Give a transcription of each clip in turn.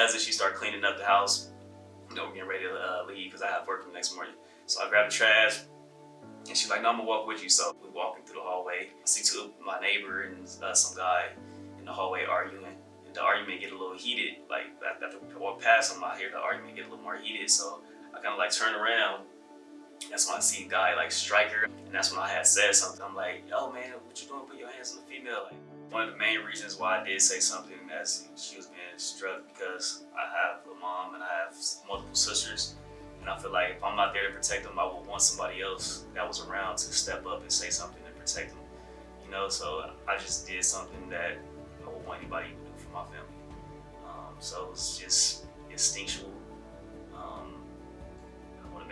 cousin, she started cleaning up the house. You know, we're getting ready to uh, leave because I have work the next morning. So I grabbed the trash, and she's like, no, I'm gonna walk with you. So we're walking through the hallway. I see two, my neighbor and uh, some guy in the hallway arguing. And the argument get a little heated. Like after we walk past them, I hear the argument get a little more heated. So I kind of like turn around. That's when I see a guy like Striker. And that's when I had said something. I'm like, yo man, what you doing? Put your hands on the female. Like, one of the main reasons why I did say something as she was being struck because I have a mom and I have multiple sisters. And I feel like if I'm not there to protect them, I would want somebody else that was around to step up and say something and protect them. You know, so I just did something that I would want anybody to do for my family. Um, so was just instinctual.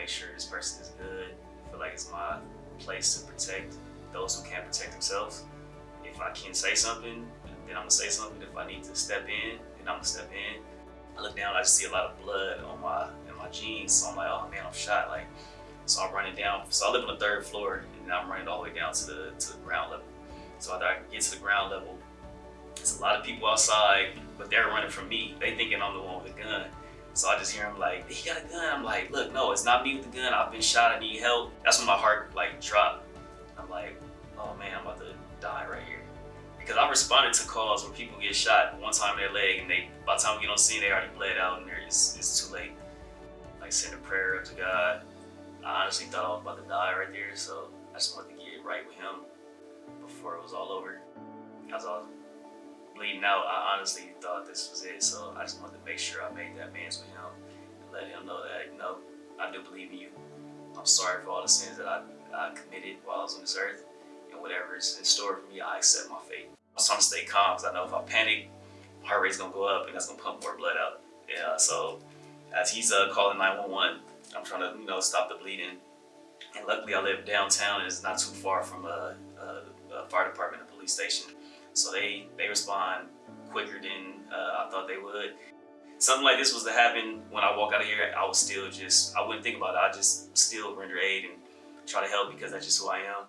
Make sure this person is good. I feel like it's my place to protect those who can't protect themselves. If I can say something, then I'm gonna say something. If I need to step in, then I'm gonna step in. I look down, I just see a lot of blood on my in my jeans. So I'm like, oh man, I'm shot. Like, so I'm running down. So I live on the third floor, and I'm running all the way down to the to the ground level. So after I get to the ground level, there's a lot of people outside, but they're running from me. They thinking I'm the one with the gun. So I just hear him like, he got a gun. I'm like, look, no, it's not me with the gun. I've been shot. I need help. That's when my heart like dropped. I'm like, oh man, I'm about to die right here. Because I responded to calls where people get shot one time in their leg, and they by the time we get on scene, they already bled out, and it's, it's too late like send a prayer up to God. I honestly thought I was about to die right there, so I just wanted to get right with him before it was all over. I was bleeding out, I honestly thought this was it, so I just wanted to make sure I made that amends with him and let him know that, you know, I do believe in you. I'm sorry for all the sins that I, I committed while I was on this earth, and whatever is in store for me, I accept my fate. I'm trying to stay calm because I know if I panic, my heart rate's gonna go up and that's gonna pump more blood out. Yeah, so as he's uh, calling 911. I'm trying to, you know, stop the bleeding. And luckily I live downtown and it's not too far from a, a, a fire department and police station. So they, they respond quicker than uh, I thought they would. Something like this was to happen when I walk out of here, I would still just, I wouldn't think about it. I just still render aid and try to help because that's just who I am.